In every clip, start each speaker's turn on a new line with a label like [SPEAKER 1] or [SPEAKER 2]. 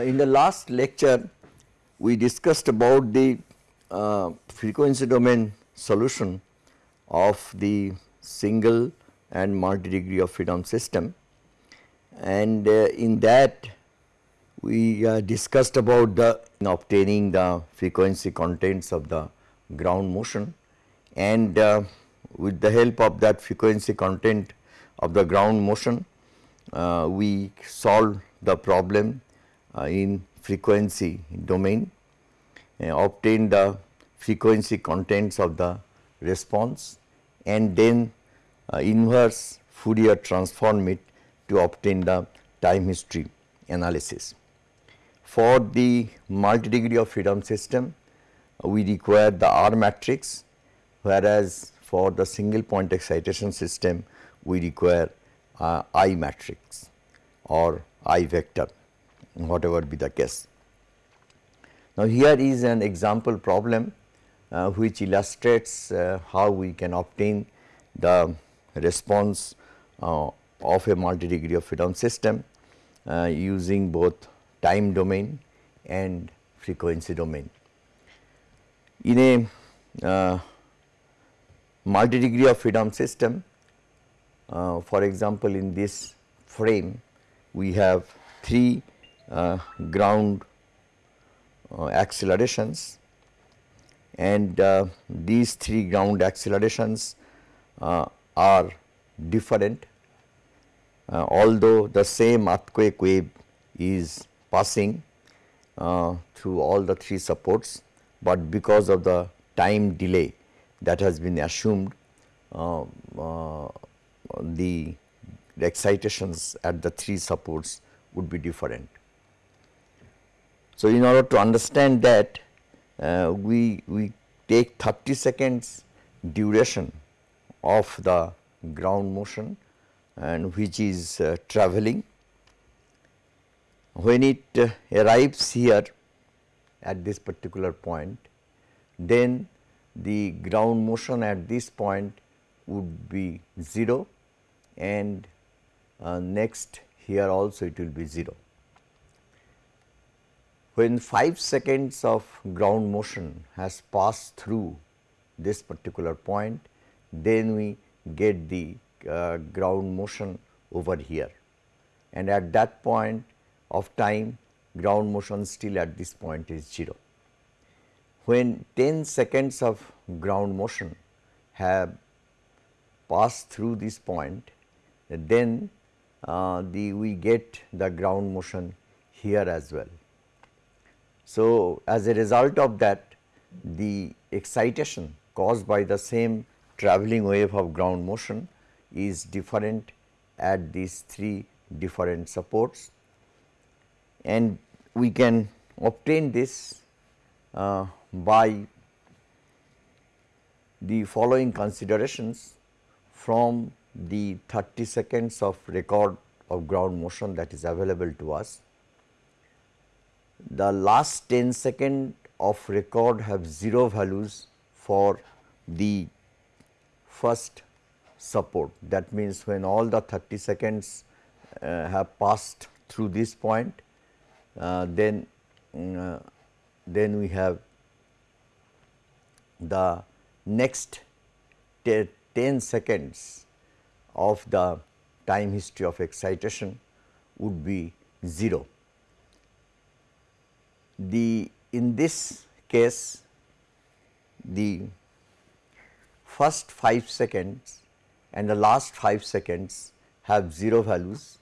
[SPEAKER 1] Uh, in the last lecture, we discussed about the uh, frequency domain solution of the single and multi degree of freedom system. And uh, in that we uh, discussed about the obtaining the frequency contents of the ground motion. And uh, with the help of that frequency content of the ground motion uh, we solved the problem in frequency domain uh, obtained the frequency contents of the response and then uh, inverse Fourier transform it to obtain the time history analysis. For the multi degree of freedom system, uh, we require the R matrix whereas for the single point excitation system we require uh, I matrix or I vector whatever be the case. Now, here is an example problem uh, which illustrates uh, how we can obtain the response uh, of a multi degree of freedom system uh, using both time domain and frequency domain. In a uh, multi degree of freedom system, uh, for example, in this frame we have three ground uh, accelerations and uh, these three ground accelerations are different uh, although the same earthquake wave is passing uh, through all the three supports, but because of the time delay that has been assumed uh, uh the excitations at the three supports would be different. So, in order to understand that uh, we, we take 30 seconds duration of the ground motion and which is uh, traveling. When it uh, arrives here at this particular point, then the ground motion at this point would be 0 and uh, next here also it will be 0. When 5 seconds of ground motion has passed through this particular point, then we get the uh, ground motion over here and at that point of time ground motion still at this point is 0. When 10 seconds of ground motion have passed through this point then uh, the we get the ground motion here as well. So, as a result of that the excitation caused by the same travelling wave of ground motion is different at these three different supports and we can obtain this uh, by the following considerations from the 30 seconds of record of ground motion that is available to us. The last 10 second of record have 0 values for the first support. That means, when all the 30 seconds uh, have passed through this point, uh, then mm, uh, then we have the next 10 seconds of the time history of excitation would be 0. The in this case the first 5 seconds and the last 5 seconds have 0 values.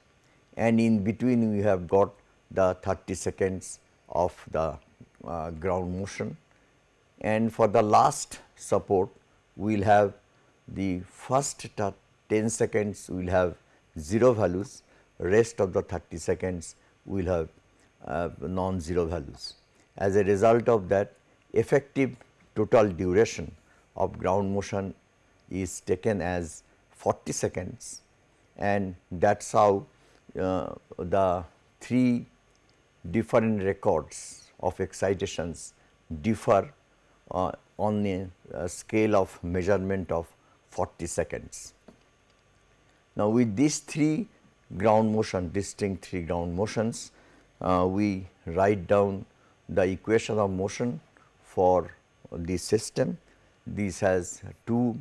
[SPEAKER 1] And in between we have got the 30 seconds of the uh, ground motion. And for the last support we will have the first 10 seconds we will have 0 values. Rest of the 30 seconds we will have uh, non-zero values. As a result of that effective total duration of ground motion is taken as 40 seconds and that is how uh, the three different records of excitations differ uh, on a, a, scale of measurement of 40 seconds. Now, with these three ground motion distinct three ground motions, uh, we write down the equation of motion for the system. This has two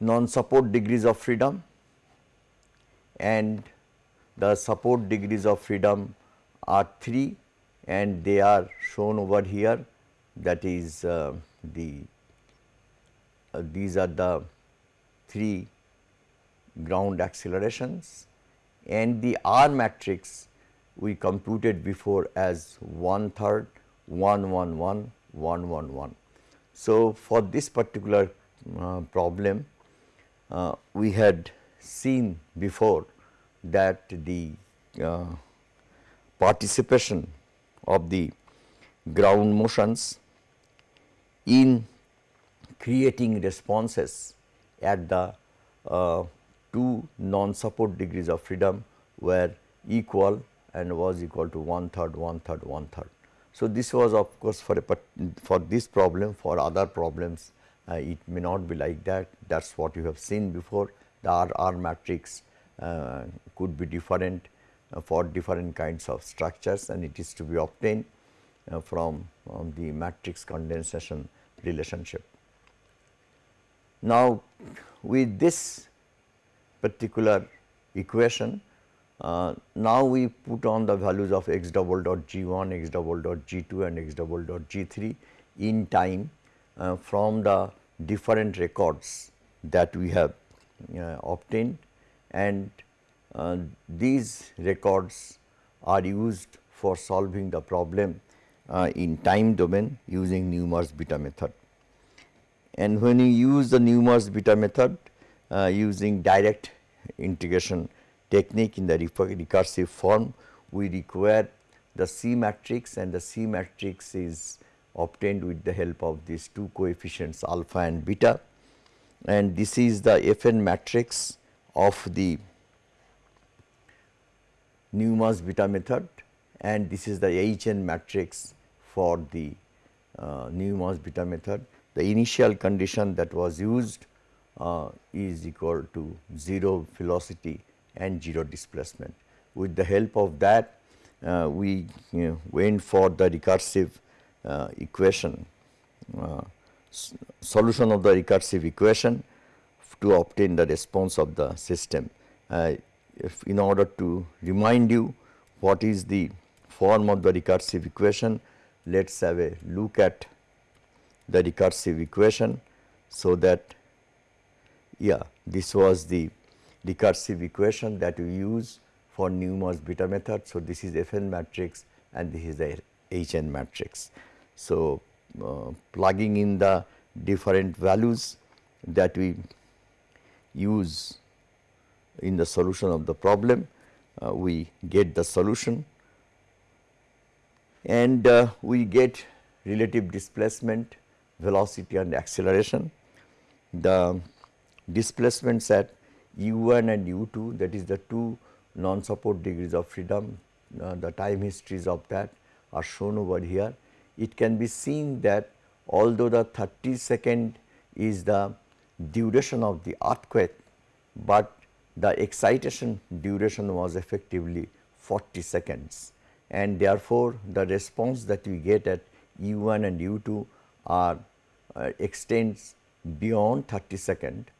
[SPEAKER 1] non-support degrees of freedom and the support degrees of freedom are 3 and they are shown over here that is uh, the uh, these are the 3 ground accelerations and the R matrix we computed before as 1 third 1 1 1 1 1 1. So, for this particular uh, problem uh, we had seen before that the uh, participation of the ground motions in creating responses at the uh, two non-support degrees of freedom were equal and was equal to one third, one third, one third. So, this was of course for a for this problem for other problems uh, it may not be like that that is what you have seen before the R, R matrix uh, could be different uh, for different kinds of structures and it is to be obtained uh, from um, the matrix condensation relationship. Now, with this particular equation uh, now we put on the values of x double dot g 1, x double dot g 2 and x double dot g 3 in time uh, from the different records that we have uh, obtained and uh, these records are used for solving the problem uh, in time domain using Newmark's beta method. And when you use the Newmark's beta method uh, using direct integration technique in the recursive form, we require the C matrix and the C matrix is obtained with the help of these two coefficients alpha and beta and this is the Fn matrix of the Newmark's beta method and this is the Hn matrix for the uh, Newmark's beta method. The initial condition that was used uh, is equal to 0 velocity and 0 displacement. With the help of that uh, we you know, went for the recursive uh, equation uh, solution of the recursive equation to obtain the response of the system. Uh, in order to remind you what is the form of the recursive equation, let us have a look at the recursive equation. So, that yeah this was the recursive equation that we use for Newmark's beta method. So, this is Fn matrix and this is the Hn matrix. So, uh, plugging in the different values that we use in the solution of the problem, uh, we get the solution and uh, we get relative displacement, velocity and acceleration. The displacements at u1 and u2 that is the two non-support degrees of freedom, uh, the time histories of that are shown over here. It can be seen that although the 30 second is the duration of the earthquake, but the excitation duration was effectively 40 seconds and therefore, the response that we get at U1 and U2 are uh, extends beyond 30 second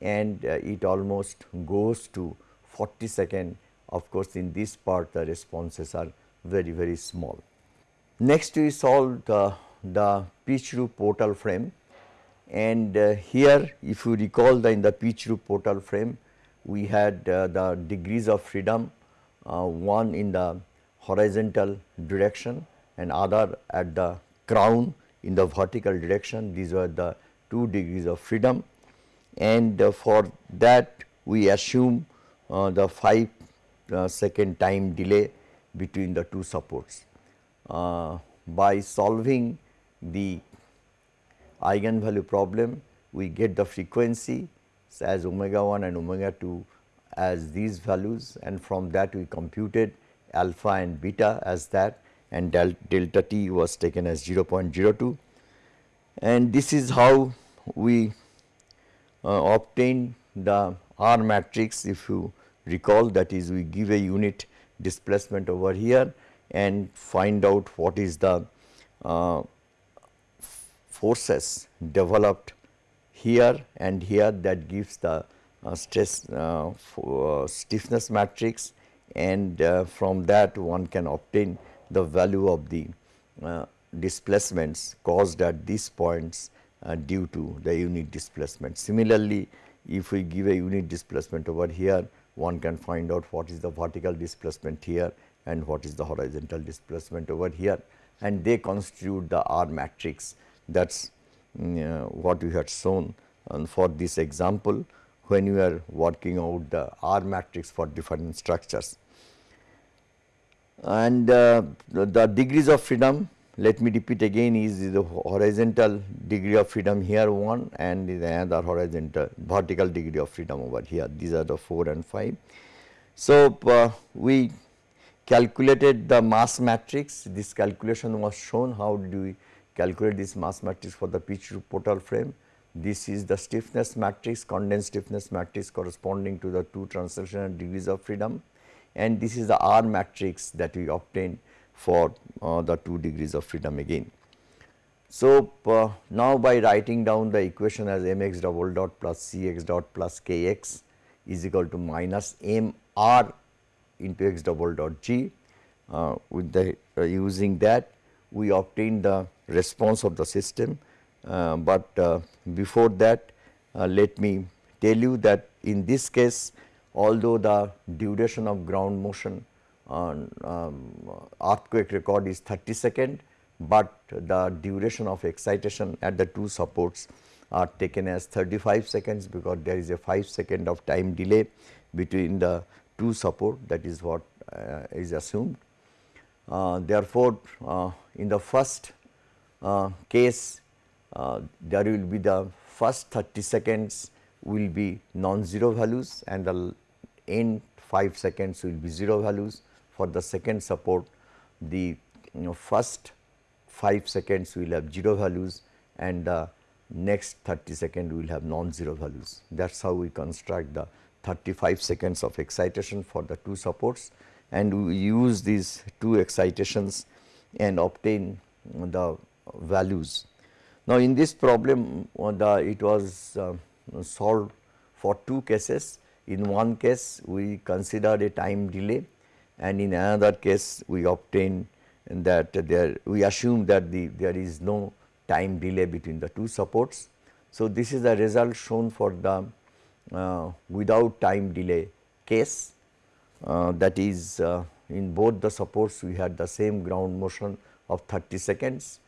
[SPEAKER 1] and uh, it almost goes to 40 second. Of course, in this part the responses are very very small. Next we solved the pitch roof portal frame and uh, here if you recall the in the pitch roof portal frame we had uh, the degrees of freedom uh, one in the horizontal direction and other at the crown in the vertical direction these were the two degrees of freedom and uh, for that we assume uh, the 5 uh, second time delay between the two supports. By solving the eigenvalue problem we get the frequency as omega 1 and omega 2 as these values. And from that we computed alpha and beta as that. And del delta t was taken as 0.02 and this is how we obtain the R matrix if you recall that is we give a unit displacement over here and find out what is the uh, forces developed here and here that gives the uh, stress uh, uh, stiffness matrix and uh, from that one can obtain the value of the uh, displacements caused at these points uh, due to the unit displacement. Similarly, if we give a unit displacement over here, one can find out what is the vertical displacement here and what is the horizontal displacement over here and they constitute the R matrix that is mm, uh, what we had shown um, for this example when you are working out the R matrix for different structures. And uh, the, the degrees of freedom let me repeat again is the horizontal degree of freedom here 1 and the another horizontal vertical degree of freedom over here. These are the 4 and 5. So, uh, we calculated the mass matrix. This calculation was shown. How do we calculate this mass matrix for the pitch portal frame. This is the stiffness matrix condensed stiffness matrix corresponding to the two translational degrees of freedom. And this is the R matrix that we obtained for uh, the 2 degrees of freedom again. So, uh, now by writing down the equation as mx double dot plus cx dot plus kx is equal to minus m r into x double dot g uh, with the uh, using that we obtain the response of the system, uh, but uh, before that let me tell you that in this case although the duration of ground motion on um, earthquake record is 30 second, but the duration of excitation at the two supports are taken as 35 seconds because there is a 5 second of time delay between the two support that is what uh, is assumed. Uh, therefore, uh, in the first uh, case uh, there will be the first 30 seconds will be non-zero values and the end 5 seconds will be 0 values for the second support the you know, first 5 seconds will have 0 values and the next 30 second will have non-zero values. That is how we construct the 35 seconds of excitation for the two supports and we use these two excitations and obtain the values. Now, in this problem uh, the it was uh, solved for two cases. In one case we considered a time delay and in another case we obtain that there we assume that the there is no time delay between the two supports. So, this is the result shown for the uh, without time delay case uh, that is uh, in both the supports we had the same ground motion of 30 seconds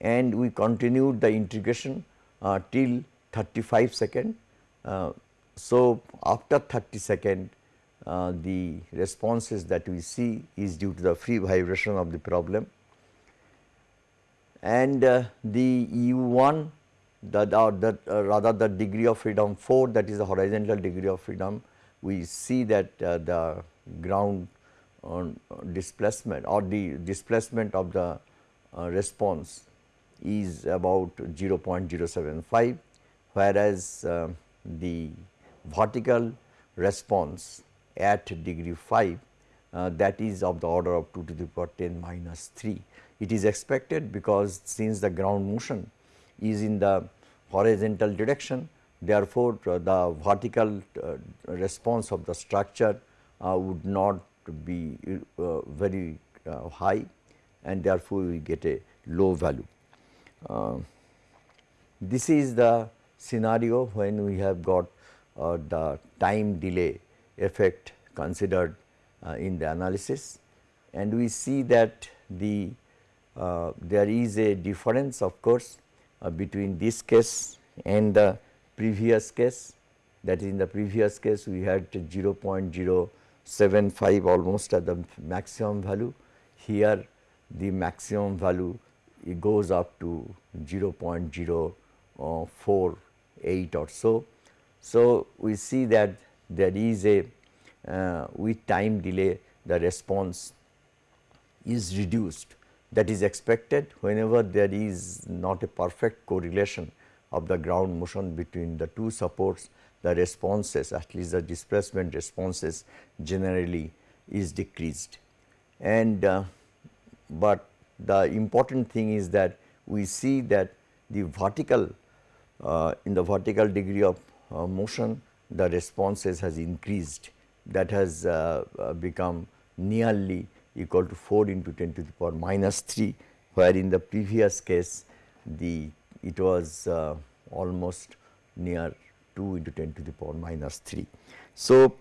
[SPEAKER 1] and we continued the integration uh, till 35 second. Uh, so, after 30 second uh, the responses that we see is due to the free vibration of the problem. And uh, the U1 the, the uh, rather the degree of freedom 4 that is the horizontal degree of freedom we see that uh, the ground displacement or the displacement of the uh, response is about 0.075 whereas the vertical response at degree 5 uh, that is of the order of 2 to the power 10 minus 3. It is expected because since the ground motion is in the horizontal direction therefore, uh, the vertical uh, response of the structure uh, would not be uh, very uh, high and therefore, we get a low value. this is the scenario when we have got the time delay effect considered uh, in the analysis. And we see that the uh, there is a difference of course uh, between this case and the previous case. That in the previous case we had 0.075 almost at the maximum value. Here the maximum value it goes up to 0.048 or so. So, we see that there is a uh, with time delay the response is reduced that is expected whenever there is not a perfect correlation of the ground motion between the two supports the responses at least the displacement responses generally is decreased. And uh, but the important thing is that we see that the vertical uh, in the vertical degree of uh, motion the responses has increased that has uh, uh become nearly equal to 4 into 10 to the power minus 3 where in the previous case the it was uh, almost near 2 into 10 to the power minus 3. So,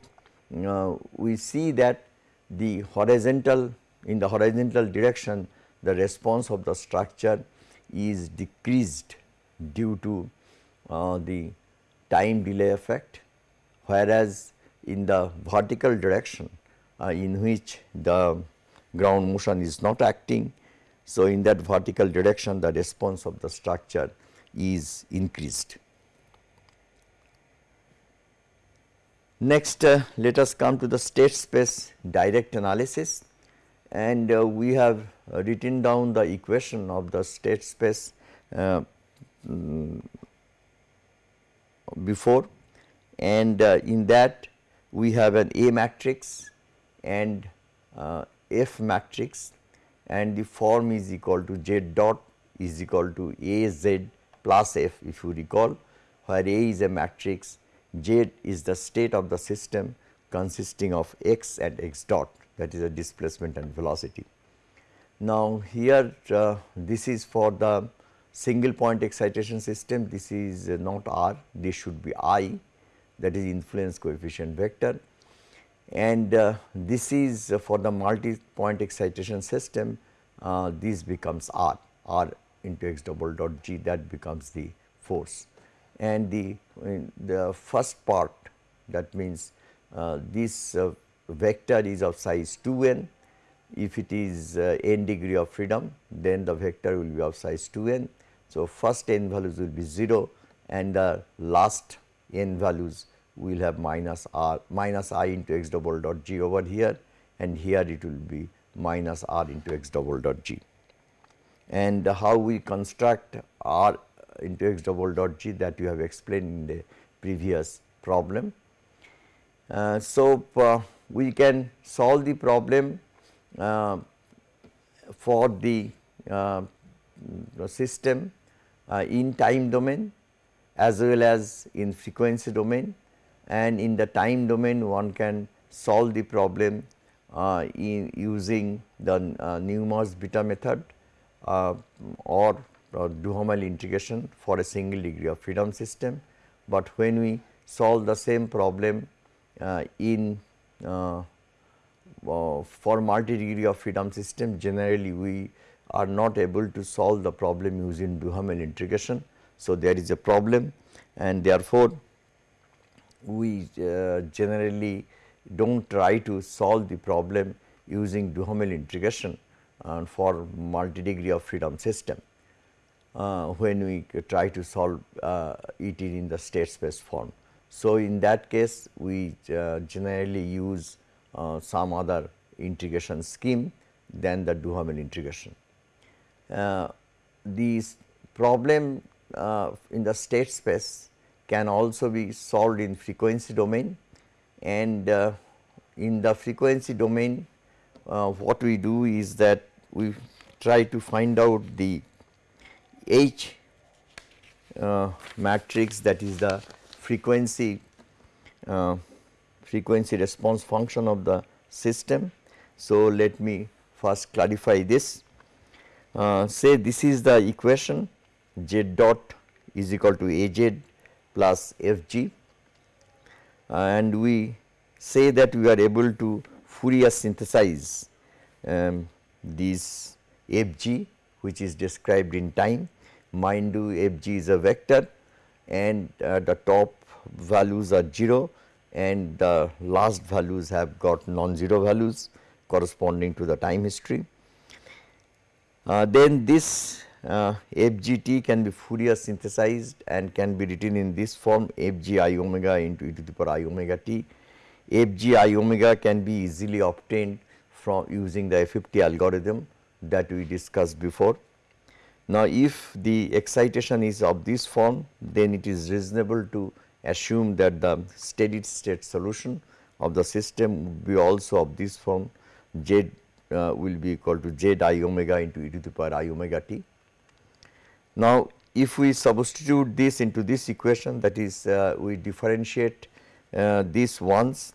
[SPEAKER 1] uh, we see that the horizontal in the horizontal direction the response of the structure is decreased due to uh, the time delay effect whereas in the vertical direction uh, in which the ground motion is not acting. So, in that vertical direction the response of the structure is increased. Next, uh, let us come to the state space direct analysis and uh, we have written down the equation of the state space uh, mm, before and uh, in that we have an A matrix and uh, F matrix. And the form is equal to Z dot is equal to A Z plus F if you recall where A is a matrix Z is the state of the system consisting of x and x dot that is a displacement and velocity. Now, here uh, this is for the single point excitation system. This is uh, not r. This should be i that is influence coefficient vector and uh, this is for the multi point excitation system uh, this becomes r r into x double dot g that becomes the force and the, the first part that means uh, this uh, vector is of size 2n. If it is uh, n degree of freedom then the vector will be of size 2n. So, first n values will be 0 and the last n values will have minus r minus i into x double dot g over here and here it will be minus r into x double dot g. And how we construct r into x double dot g that you have explained in the previous problem. Uh, so, uh, we can solve the problem uh, for the, uh, system uh, in time domain as well as in frequency domain and in the time domain one can solve the problem uh, in using the Newmark's beta method or or Duhamel integration for a single degree of freedom system, but when we solve the same problem uh, in uh, uh, for multi degree of freedom system generally we are not able to solve the problem using Duhamel integration. So, there is a problem and therefore, we uh, generally do not try to solve the problem using Duhamel integration uh, for multi degree of freedom system uh, when we try to solve it in the state space form. So, in that case we generally use some other integration scheme than the Duhamel integration. Uh, problem uh, in the state space can also be solved in frequency domain and in the frequency domain what we do is that we try to find out the H uh, matrix that is the frequency uh, frequency response function of the system. So, let me first clarify this. Uh, say this is the equation z dot is equal to A z plus f g and we say that we are able to Fourier synthesize um, this f g which is described in time mind you f g is a vector and uh, the top values are 0 and the last values have got non-zero values corresponding to the time history. Uh, then this uh, FGT can be Fourier synthesized and can be written in this form FG i omega into e to the power i omega t. FG omega can be easily obtained from using the FFT algorithm that we discussed before. Now, if the excitation is of this form then it is reasonable to assume that the steady state solution of the system would be also of this form z uh, will be equal to z i omega into e to the power i omega t. Now, if we substitute this into this equation that is uh, we differentiate uh, this once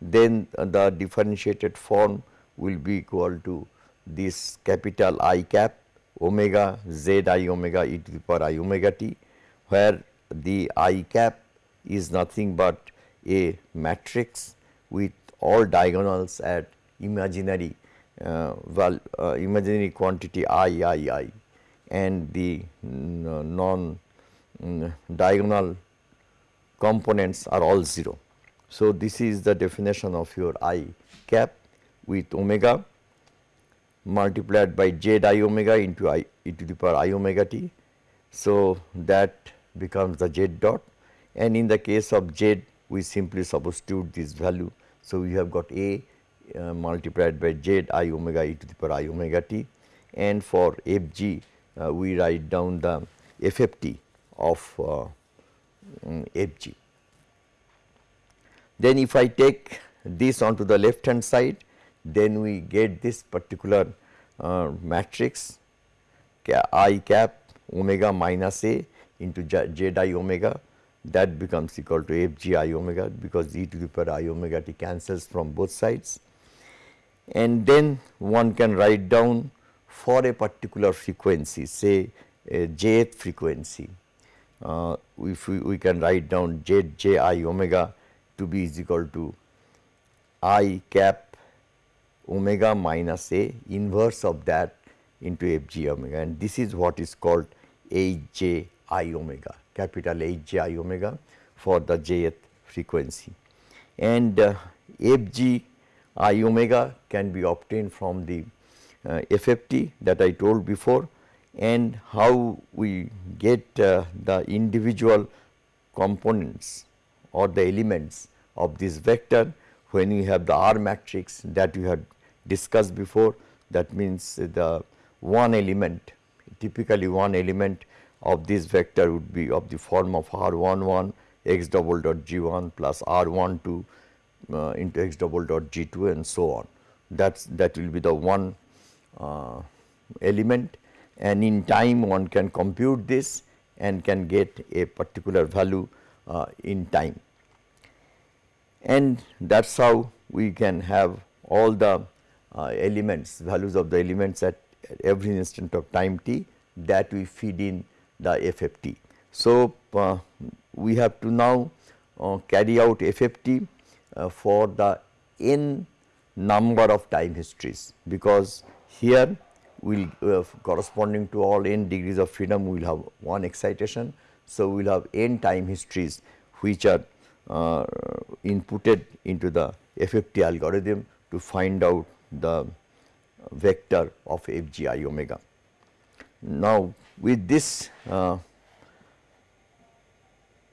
[SPEAKER 1] then the differentiated form will be equal to this capital I cap omega z i omega e to the power i omega t where the I cap is nothing but a matrix with all diagonals at imaginary uh, well uh, imaginary quantity i i i and the non mm, diagonal components are all 0. So, this is the definition of your i cap with omega multiplied by z i omega into i e to the power i omega t. So, that becomes the z dot and in the case of z we simply substitute this value. So, we have got a uh, multiplied by z i omega e to the power i omega t and for f g uh, we write down the FFT of uh, um, FG. Then if I take this onto the left hand side, then we get this particular uh, matrix i cap omega minus a into z i omega that becomes equal to f g i omega because e to the power i omega t cancels from both sides. And then one can write down for a particular frequency say a jth frequency uh, if we, we can write down z j i omega to be is equal to i cap omega minus a inverse of that into f g omega and this is what is called h j i omega capital H j i omega for the jth frequency. And uh, f g i omega can be obtained from the FFT that I told before and how we get uh, the individual components or the elements of this vector when you have the R matrix that we had discussed before that means the one element typically one element of this vector would be of the form of R 1 1 x double dot g 1 plus R 1 2 uh, into x double dot g 2 and so on. That's that will be the one uh, element and in time one can compute this and can get a particular value uh, in time. And that is how we can have all the uh, elements values of the elements at, every instant of time t that we feed in the FFT. So, uh, we have to now uh, carry out FFT uh, for the n number of time histories because here will uh, corresponding to all n degrees of freedom we will have one excitation. So, we will have n time histories which are uh, inputted into the FFT algorithm to find out the vector of f g i omega. Now, with this uh,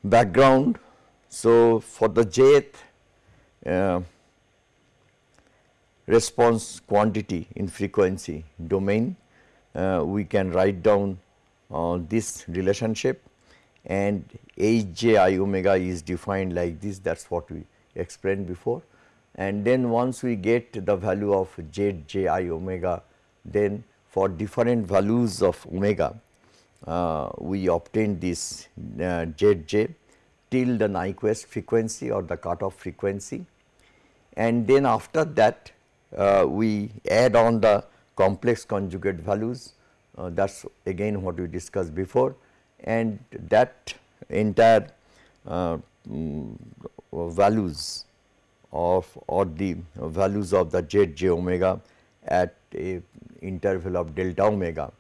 [SPEAKER 1] background, so for the jth uh, response quantity in frequency domain, uh, we can write down uh, this relationship and h j i omega is defined like this that is what we explained before. And then once we get the value of z j i omega then for different values of omega uh, we obtain this uh, z j till the Nyquist frequency or the cutoff frequency and then after that we add on the complex conjugate values. Uh, that is again what we discussed before. And that entire uh, mm, values of or the values of the z j omega at a interval of delta omega.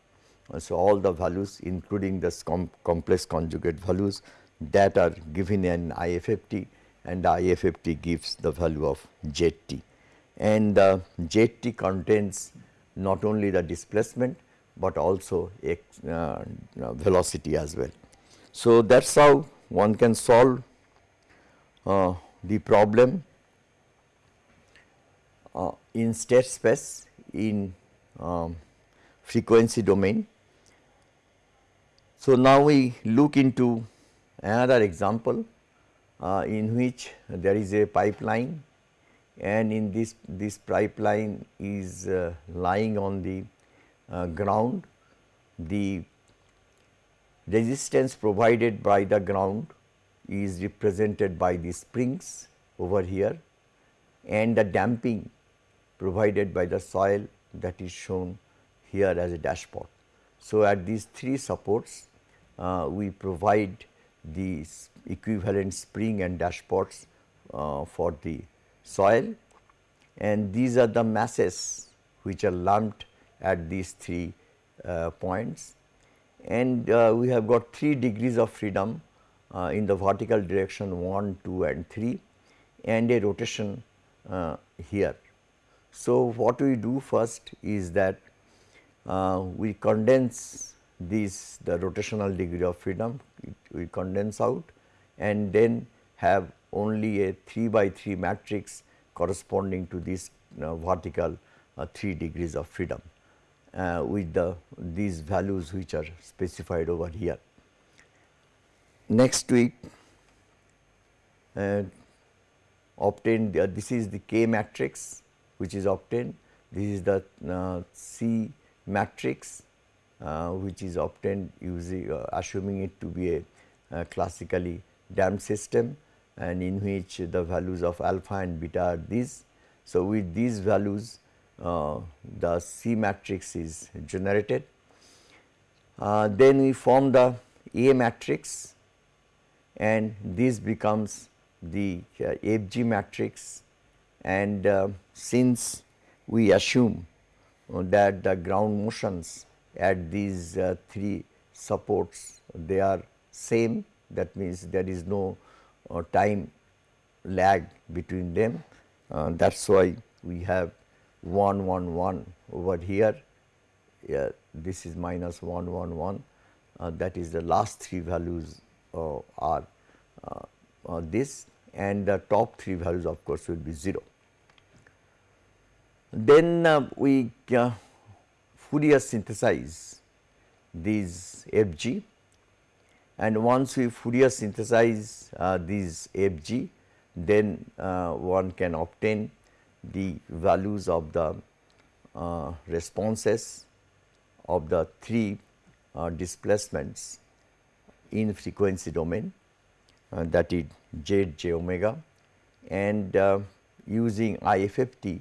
[SPEAKER 1] So, all the values including the com complex conjugate values that are given in IFFT and IFFT gives the value of ZT and the ZT contains not only the displacement, but also a uh, velocity as well. So, that is how one can solve uh, the problem uh, in state space in um, frequency domain. So, now we look into another example uh, in which there is a pipeline and in this this pipeline is uh, lying on the uh, ground the resistance provided by the ground is represented by the springs over here and the damping provided by the soil that is shown here as a dashpot. So, at these three supports uh, we provide these equivalent spring and dashpots uh, for the soil and these are the masses which are lumped at these three uh, points and uh, we have got 3 degrees of freedom uh, in the vertical direction 1, 2 and 3 and a rotation uh, here. So, what we do first is that uh, we condense these the rotational degree of freedom we condense out and then have only a 3 by 3 matrix corresponding to this uh, vertical uh, 3 degrees of freedom uh, with the these values which are specified over here. Next week uh, obtained uh, this is the K matrix which is obtained, this is the uh, C matrix uh, which is obtained using assuming it to be a classically damped system and in which the values of alpha and beta are these. So, with these values uh, the C matrix is generated. Uh, then we form the A matrix and this becomes the uh, FG matrix and uh, since we assume that the ground motions at these uh, three supports they are same that means there is no uh, time lag between them. That is why we have 1 1 1 over here. Yeah, this is minus 1 1 1 uh, that is the last three values uh, are uh, uh this and the top three values of course will be 0. Then uh, we uh, Fourier synthesize these FG and once we Fourier synthesize these FG then one can obtain the values of the uh, responses of the three uh, displacements in frequency domain uh, that is z j omega and uh, using IFFT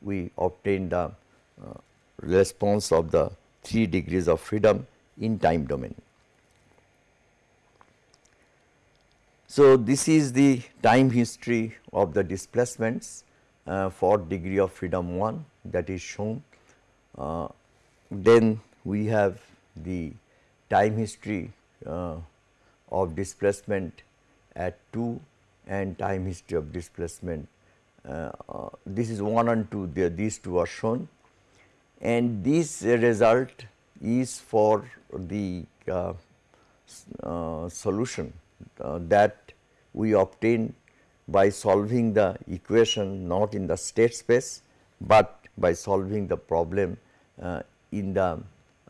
[SPEAKER 1] we obtain the uh, response of the 3 degrees of freedom in time domain. So, this is the time history of the displacements uh, for degree of freedom 1 that is shown. Uh, then we have the time history uh, of displacement at 2 and time history of displacement. Uh, uh, this is 1 and 2 there these two are shown and this result is for the uh, solution that we obtain by solving the equation not in the state space, but by solving the problem uh, in the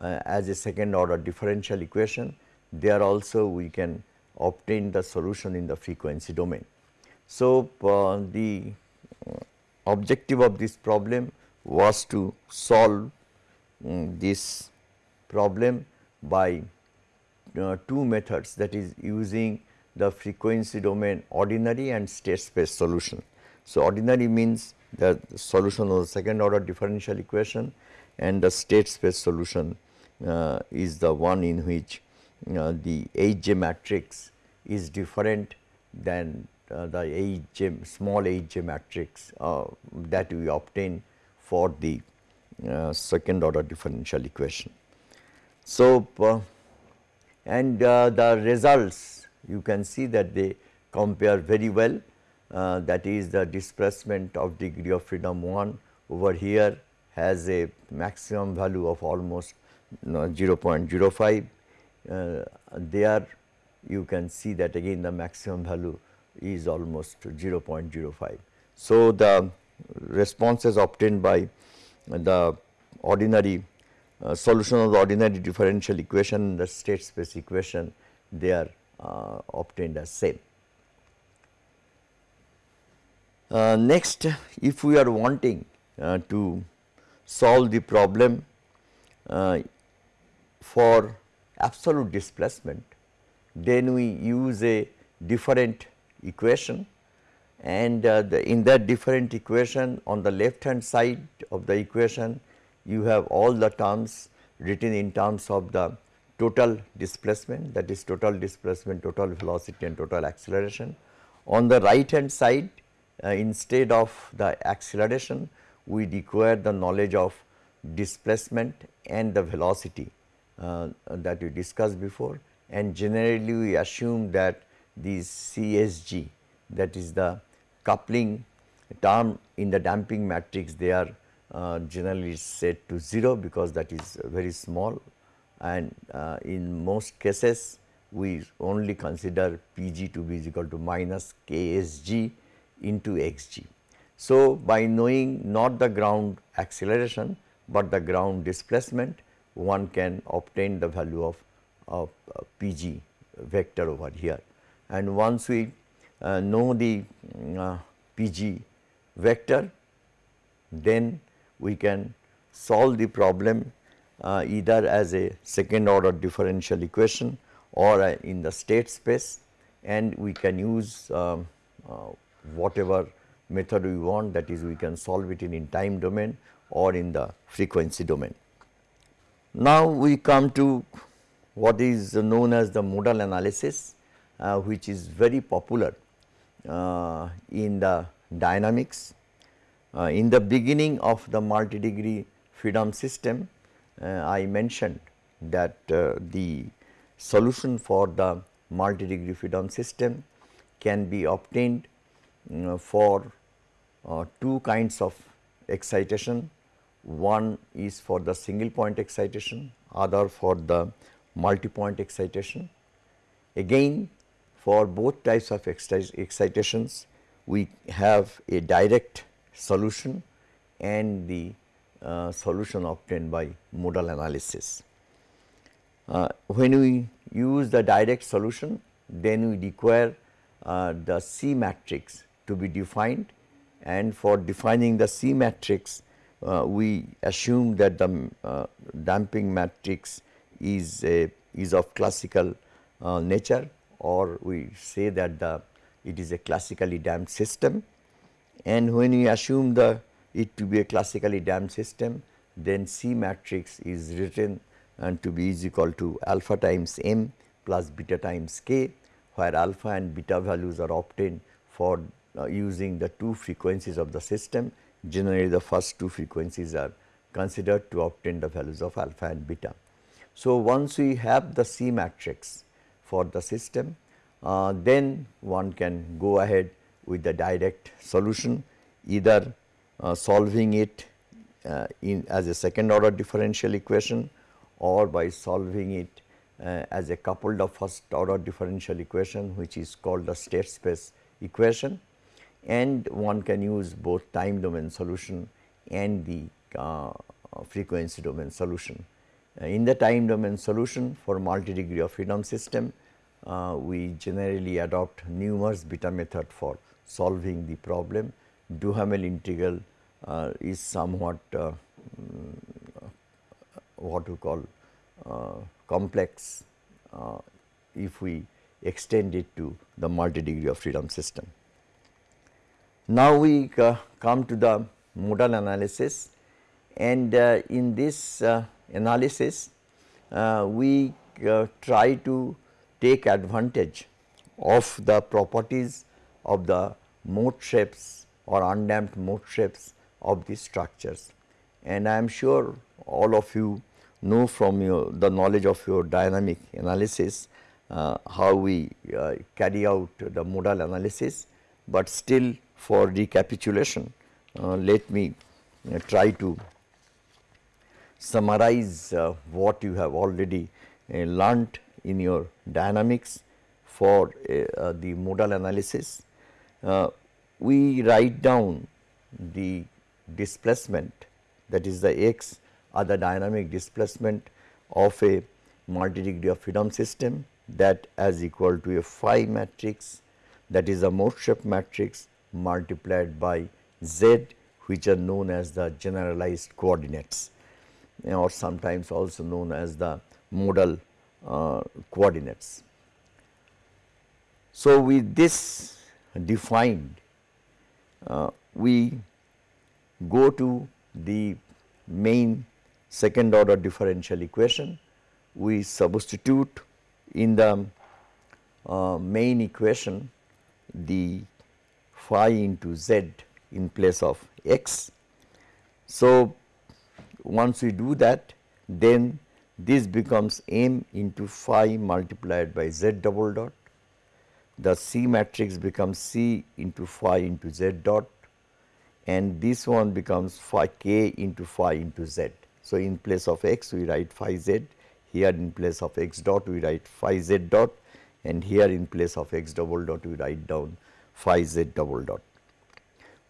[SPEAKER 1] uh, as a second order differential equation there also we can obtain the solution in the frequency domain. So, uh, the uh, objective of this problem was to solve um, this problem by uh, two methods that is using the frequency domain ordinary and state space solution. So, ordinary means the solution of the second order differential equation and the state space solution uh, is the one in which uh, the Hj matrix is different than uh, the Hj small Hj matrix uh, that we obtain for the uh, second order differential equation. So, uh, and the results you can see that they compare very well uh, that is the displacement of degree of freedom 1 over here has a maximum value of almost you know, 0.05 uh, there you can see that again the maximum value is almost 0.05. So, the responses obtained by the ordinary uh, solution of the ordinary differential equation the state space equation they are uh, obtained as same. Uh, next, if we are wanting uh, to solve the problem uh, for absolute displacement, then we use a different equation and uh, the, in that different equation on the left hand side of the equation you have all the terms written in terms of the total displacement that is total displacement, total velocity and total acceleration. On the right hand side uh, instead of the acceleration we require the knowledge of displacement and the velocity uh, that we discussed before and generally we assume that these CSG that is the coupling term in the damping matrix they are uh, generally set to 0 because that is very small and uh, in most cases we only consider Pg to be equal to minus Ksg into xg. So, by knowing not the ground acceleration, but the ground displacement one can obtain the value of, of uh, Pg vector over here. And once we uh, know the uh, Pg vector, then we can solve the problem uh, either as a second order differential equation or uh, in the state space and we can use um, uh, whatever method we want that is we can solve it in, in time domain or in the frequency domain. Now we come to what is known as the modal analysis uh, which is very popular uh, in the dynamics. Uh, in the beginning of the multi-degree freedom system uh, I mentioned that uh, the solution for the multi-degree freedom system can be obtained uh, for uh, two kinds of excitation. One is for the single point excitation, other for the multi-point excitation. Again for both types of excitations, we have a direct solution and the uh, solution obtained by modal analysis. Uh, when we use the direct solution, then we require uh, the C matrix to be defined and for defining the C matrix uh, we assume that the uh, damping matrix is a is of classical uh, nature or we say that the it is a classically damped system and when we assume the it to be a classically damped system then C matrix is written and to be is equal to alpha times m plus beta times k where alpha and beta values are obtained for uh, using the two frequencies of the system. Generally the first two frequencies are considered to obtain the values of alpha and beta. So, once we have the C matrix for the system, uh, then one can go ahead with the direct solution either uh, solving it uh, in as a second order differential equation or by solving it uh, as a coupled of first order differential equation which is called the state space equation and one can use both time domain solution and the uh, frequency domain solution. Uh, in the time domain solution for multi degree of freedom system, uh, we generally adopt Newmark's beta method for solving the problem. Duhamel integral uh, is somewhat uh, mm, what we call uh, complex if we extend it to the multi degree of freedom system. Now we uh, come to the modal analysis and uh, in this uh, analysis uh, we uh, try to take advantage of the properties of the mode shapes or undamped mode shapes of these structures. And I am sure all of you know from your the knowledge of your dynamic analysis uh, how we carry out the modal analysis, but still for recapitulation, uh, let me uh, try to summarize uh, what you have already uh, learnt in your dynamics for uh, uh, the modal analysis. We write down the displacement that is the x or the dynamic displacement of a multi-degree of freedom system that as equal to a phi matrix that is a mode shape matrix multiplied by z which are known as the generalized coordinates or sometimes also known as the modal uh, coordinates. So, with this defined uh, we go to the main second order differential equation. We substitute in the uh, main equation the phi into z in place of x. So, once we do that then this becomes m into phi multiplied by z double dot. The C matrix becomes C into phi into z dot and this one becomes phi k into phi into z. So, in place of x we write phi z, here in place of x dot we write phi z dot and here in place of x double dot we write down phi z double dot.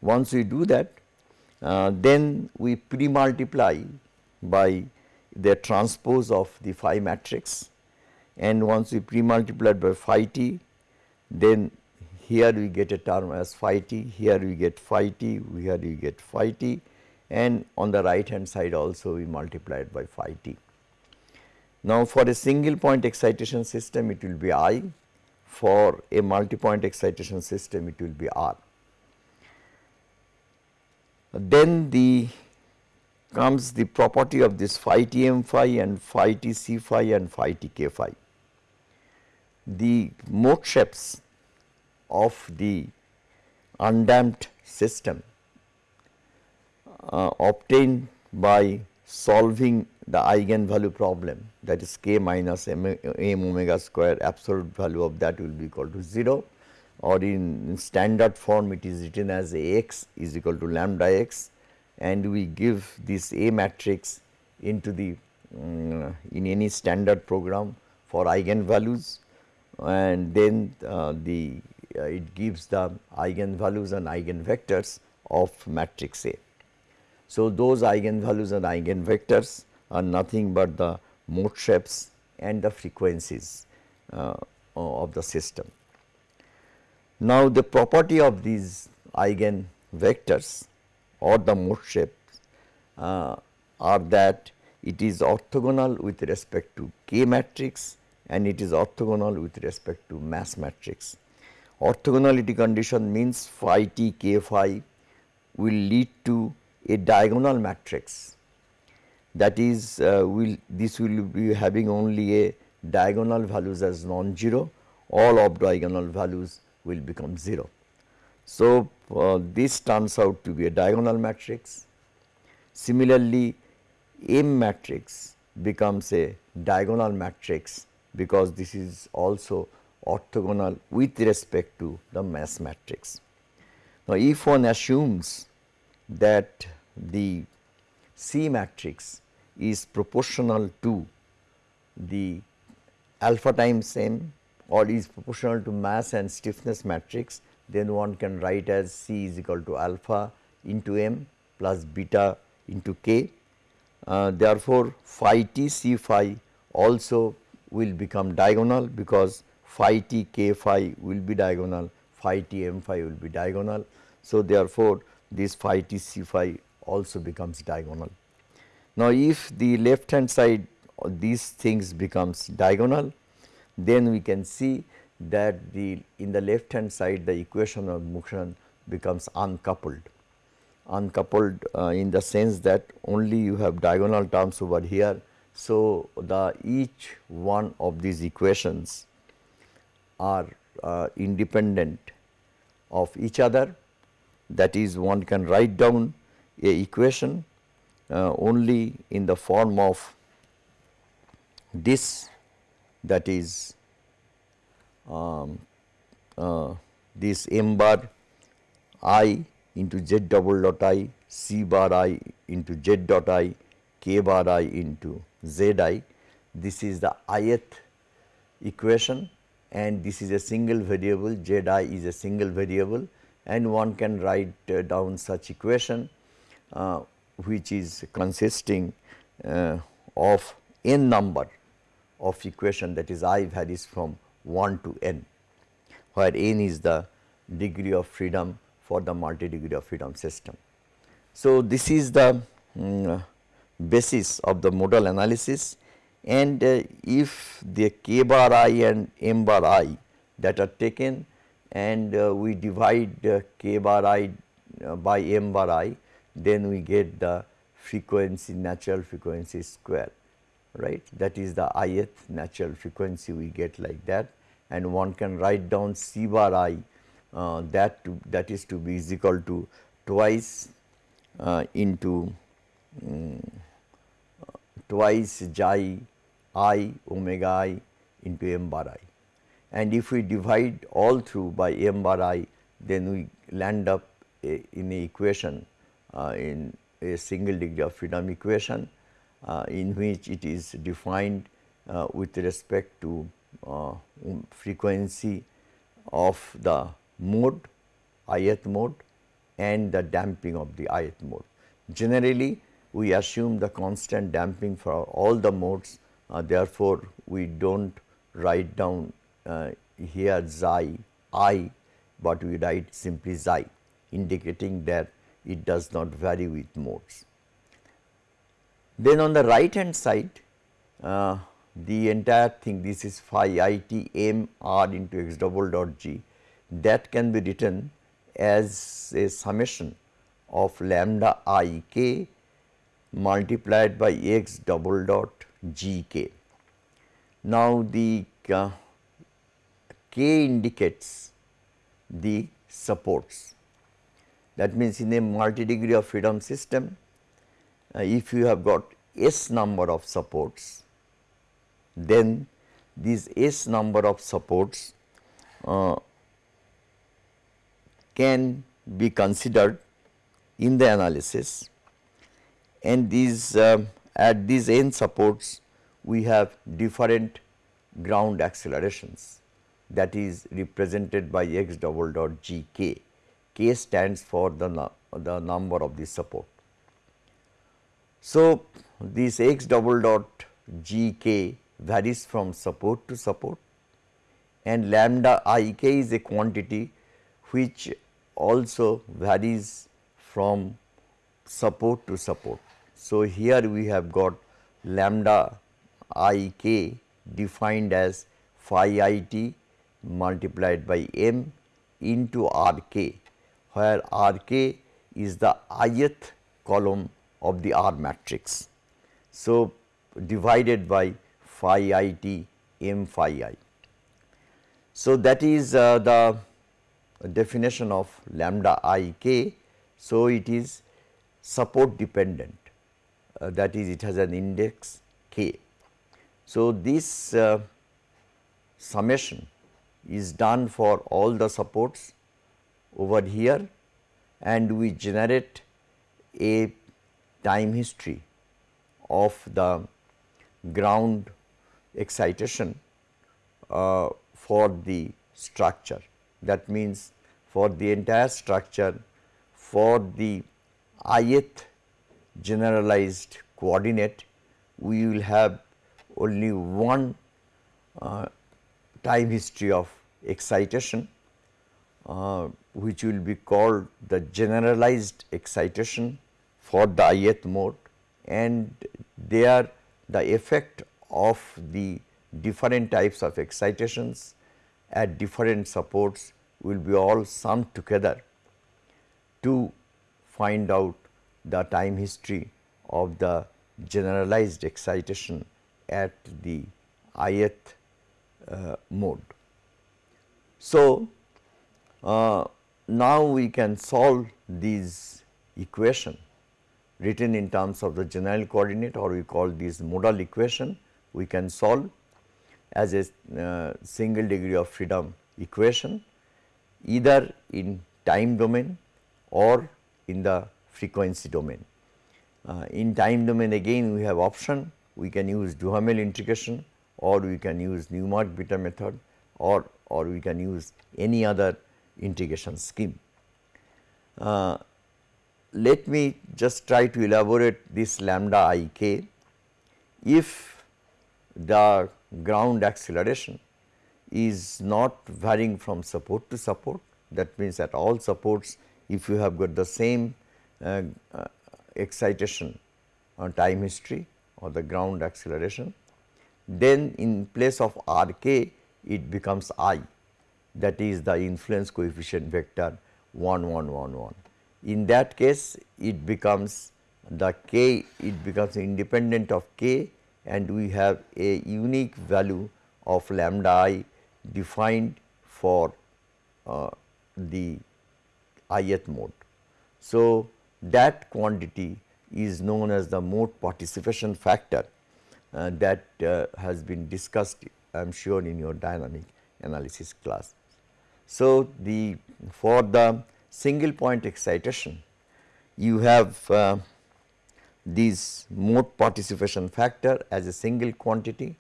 [SPEAKER 1] Once we do that uh, then we pre-multiply by the transpose of the phi matrix and once we pre-multiply by phi t then here we get a term as phi t, here we get phi t, here we get phi t and on the right hand side also we multiply it by phi t. Now, for a single point excitation system it will be I, for a multi point excitation system it will be R. Then the comes the property of this phi t m phi and phi t c phi and phi t k phi. The mode shapes of the undamped system uh, obtained by solving the eigenvalue problem that is k minus m, m omega square absolute value of that will be equal to 0 or in standard form it is written as a x is equal to lambda x and we give this A matrix into the um, in any standard program for eigenvalues and then uh, the uh, it gives the eigenvalues and eigenvectors of matrix A. So, those eigenvalues and eigenvectors are nothing but the mode shapes and the frequencies uh, of the system. Now, the property of these eigenvectors or the mode shapes uh, are that it is orthogonal with respect to K matrix and it is orthogonal with respect to mass matrix. Orthogonality condition means phi t k phi will lead to a diagonal matrix that is uh, will this will be having only a diagonal values as non-zero all of diagonal values will become 0. So, uh, this turns out to be a diagonal matrix. Similarly, M matrix becomes a diagonal matrix because this is also orthogonal with respect to the mass matrix. Now, if one assumes that the C matrix is proportional to the alpha times m or is proportional to mass and stiffness matrix then one can write as C is equal to alpha into m plus beta into k. Uh, therefore, phi t c phi also will become diagonal because phi t k phi will be diagonal, phi t m phi will be diagonal. So, therefore, this phi t c phi also becomes diagonal. Now, if the left hand side these things becomes diagonal, then we can see that the in the left hand side the equation of motion becomes uncoupled. Uncoupled uh, in the sense that only you have diagonal terms over here. So, the each one of these equations are uh, independent of each other. That is one can write down a equation uh, only in the form of this that is um, uh, this m bar i into z double dot i, c bar i into z dot i, k bar i into z i. This is the ith equation and this is a single variable z i is a single variable and one can write uh, down such equation uh, which is consisting uh, of n number of equation that is i varies from 1 to n, where n is the degree of freedom for the multi degree of freedom system. So, this is the um, basis of the modal analysis and uh, if the k bar i and m bar i that are taken and uh, we divide uh, k bar i uh, by m bar i then we get the frequency natural frequency square right? That is the ith natural frequency we get like that. And one can write down c bar i uh, that to, that is to be is equal to twice uh, into um, twice xi i omega i into m bar i. And if we divide all through by m bar i, then we land up a, in a equation uh, in a single degree of freedom equation uh, in which it is defined uh, with respect to uh, um, frequency of the mode ith mode and the damping of the ith mode. Generally, we assume the constant damping for all the modes uh, therefore, we do not write down uh, here xi i, but we write simply xi indicating that it does not vary with modes. Then on the right hand side uh, the entire thing this is phi i t m r into x double dot g that can be written as a summation of lambda i k multiplied by x double dot g k. Now, the uh, k indicates the supports that means in a multi degree of freedom system uh, if you have got s number of supports then these s number of supports uh, can be considered in the analysis and these uh, at these n supports we have different ground accelerations that is represented by x double dot g k. k stands for the, the number of the support. So, this x double dot g k varies from support to support and lambda i k is a quantity which also varies from support to support. So, here we have got lambda i k defined as phi i t multiplied by m into r k, where r k is the ith column of the R matrix. So, divided by phi i t m phi i. So, that is uh, the definition of lambda i k. So, it is support dependent uh, that is it has an index k. So, this uh, summation is done for all the supports over here and we generate a time history of the ground excitation uh, for the structure. That means, for the entire structure for the ith generalized coordinate we will have only one uh, time history of excitation uh, which will be called the generalized excitation for the ith mode. And there the effect of the different types of excitations at different supports will be all summed together to find out the time history of the generalized excitation at the ith uh, mode. So, uh, now we can solve these equation written in terms of the general coordinate or we call this modal equation we can solve as a uh, single degree of freedom equation either in time domain or in the frequency domain. Uh, in time domain again we have option we can use Duhamel integration or we can use Newmark beta method or, or we can use any other integration scheme. Uh, let me just try to elaborate this lambda i k. If the ground acceleration is not varying from support to support that means at all supports if you have got the same excitation on time history or the ground acceleration, then in place of r k it becomes i that is the influence coefficient vector 1 1 1 1. In that case it becomes the k it becomes independent of k and we have a unique value of lambda i defined for uh, the ith mode. So, that quantity is known as the mode participation factor uh, that uh, has been discussed I am sure in your dynamic analysis class. So, the for the single point excitation you have uh, this mode participation factor as a single quantity,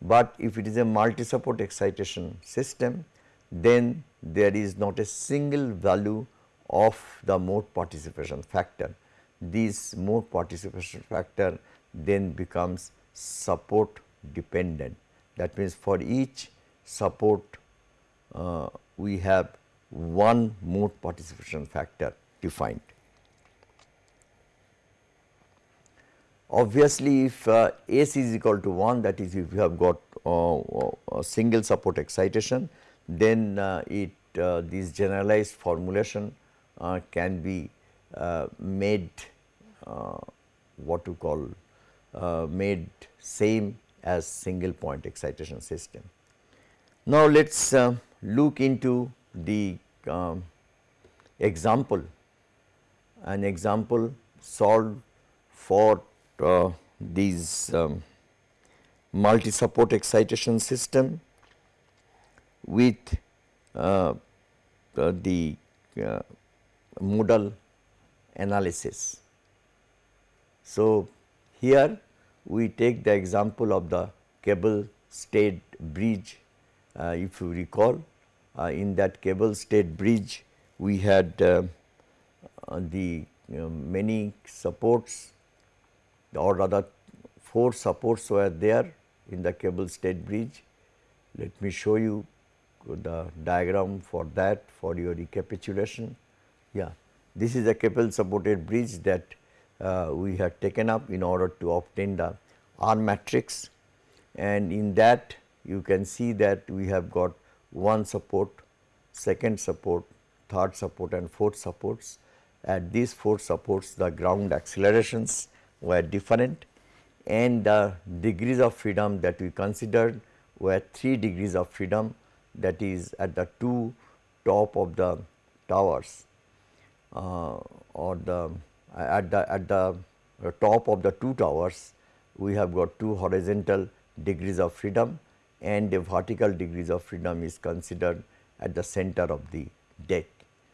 [SPEAKER 1] but if it is a multi support excitation system then there is not a single value of the mode participation factor. This mode participation factor then becomes support dependent. That means, for each support uh, we have one mode participation factor defined. Obviously, if uh, S is equal to 1 that is if you have got uh, a single support excitation then uh, it uh, this generalized formulation uh, can be uh, made what to call made same as single point excitation system. Now, let us look into the um, example an example solved for uh, these um, multi support excitation system with uh, uh, the uh, modal analysis. So, here we take the example of the cable stayed bridge uh, if you recall uh, in that cable stayed bridge we had uh, the you know, many supports or rather four supports were there in the cable stayed bridge. Let me show you the diagram for that for your recapitulation. Yeah, this is a cable supported bridge that uh, we have taken up in order to obtain the R matrix. And in that you can see that we have got one support, second support, third support and fourth supports. At these four supports the ground accelerations were different. And the degrees of freedom that we considered were 3 degrees of freedom that is at the two top of the towers Uh, or the at the at the top of the two towers we have got two horizontal degrees of freedom and the vertical degrees of freedom is considered at the center of the deck.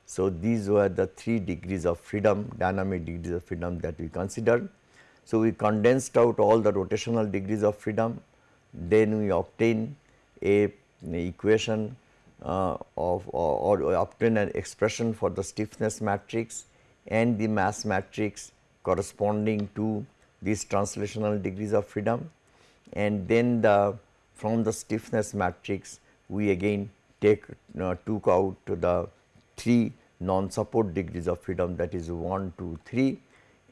[SPEAKER 1] So, these were the 3 degrees of freedom dynamic degrees of freedom that we considered. So, we condensed out all the rotational degrees of freedom then we obtain a equation uh, of or, or obtain an expression for the stiffness matrix and the mass matrix corresponding to these translational degrees of freedom. And then the from the stiffness matrix we again take uh, took out the three non support degrees of freedom that is 1 2 3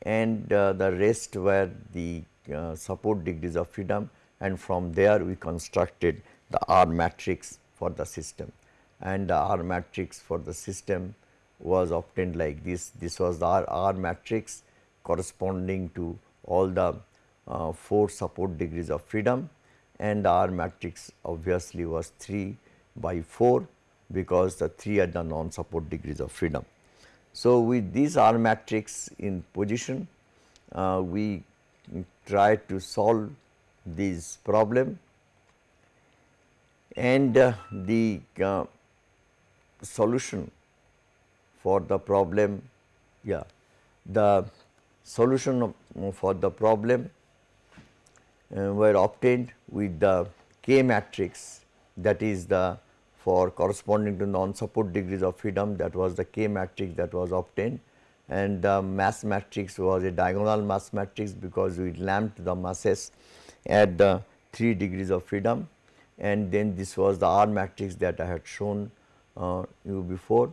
[SPEAKER 1] and uh, the rest were the uh, support degrees of freedom. And from there we constructed the R matrix for the system and R matrix for the system was obtained like this. This was the R, R matrix corresponding to all the uh, 4 support degrees of freedom and the R matrix obviously was 3 by 4 because the 3 are the non support degrees of freedom. So, with this R matrix in position uh, we try to solve this problem and uh, the uh, solution for the problem yeah the solution of, for the problem uh, were obtained with the K matrix that is the for corresponding to non support degrees of freedom that was the K matrix that was obtained. And the mass matrix was a diagonal mass matrix because we lumped the masses at the 3 degrees of freedom. And then this was the R matrix that I had shown uh, you before.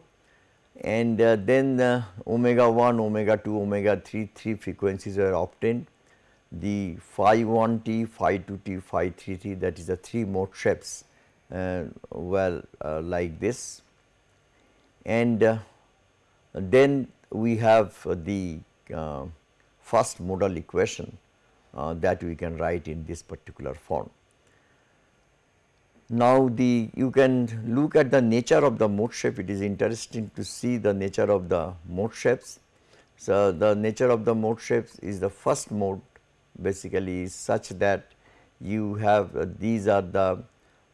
[SPEAKER 1] and uh, then uh, omega 1, omega 2, omega 3, 3 frequencies were obtained. The phi 1 t, phi 2 t, phi 3 t that is the 3 mode shapes uh, like this. And then we have the first modal equation that we can write in this particular form. Now, the you can look at the nature of the mode shape it is interesting to see the nature of the mode shapes. So, the nature of the mode shapes is the first mode basically is such that you have uh, these are the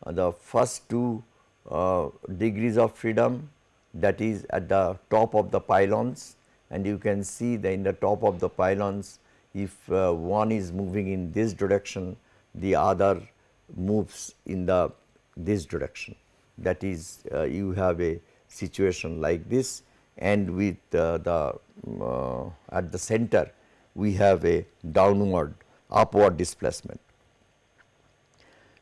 [SPEAKER 1] uh, the first two uh, degrees of freedom that is at the top of the pylons and you can see that in the top of the pylons if uh, one is moving in this direction the other moves in the this direction. That is uh, you have a situation like this and with uh, the uh, at the center we have a downward upward displacement.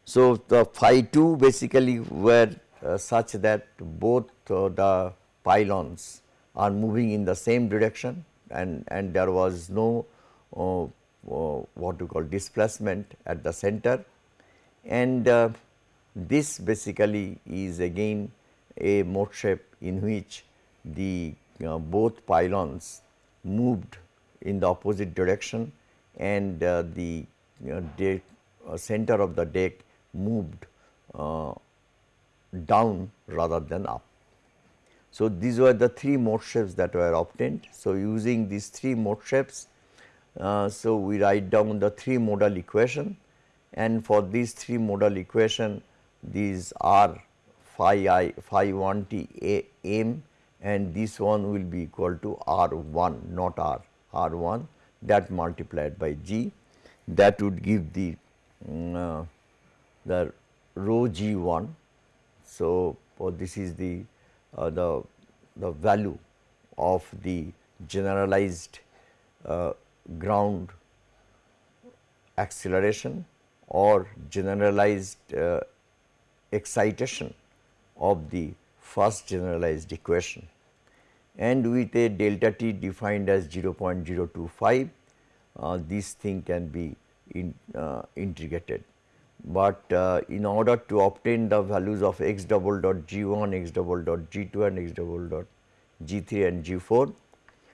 [SPEAKER 1] So, the phi 2 basically were uh, such that both uh, the pylons are moving in the same direction and, and there was no uh, what we call displacement at the center and this basically is again a mode shape in which the uh, both pylons moved in the opposite direction and uh, the uh, deck, uh, center of the deck moved uh, down rather than up. So, these were the three mode shapes that were obtained. So, using these three mode shapes, uh, so we write down the three modal equation and for these three modal equation these are phi i phi 1 t a m and this one will be equal to r 1 not r r 1 that multiplied by g that would give the um, uh, the rho g 1. So, this is the uh, the the value of the generalized uh, ground acceleration or generalized uh, excitation of the first generalized equation and with a delta t defined as 0.025 uh, this thing can be in, uh, integrated. But uh, in order to obtain the values of x double dot g 1, x double dot g 2 and x double dot g 3 and g 4,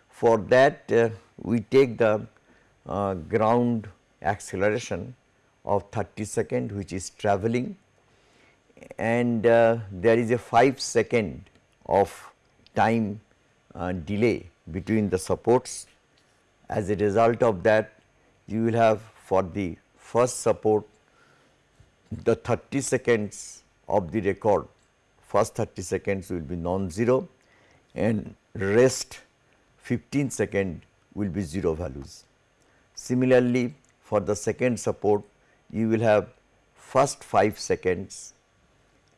[SPEAKER 1] for that uh, we take the uh, ground acceleration of 30 second which is travelling and uh, there is a 5 second of time uh, delay between the supports. As a result of that you will have for the first support the 30 seconds of the record first 30 seconds will be non-zero and rest 15 second will be 0 values. Similarly, for the second support you will have first 5 seconds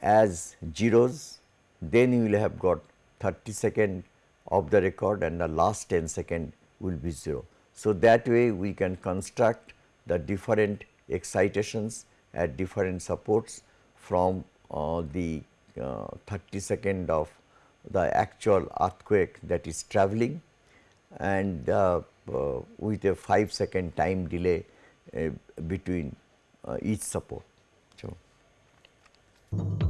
[SPEAKER 1] as zeros, then you will have got 30 second of the record and the last 10 second will be 0. So, that way we can construct the different excitations at different supports from uh, the uh, 30 second of the actual earthquake that is traveling and uh, uh with a 5 second time delay uh, between uh, each support. So.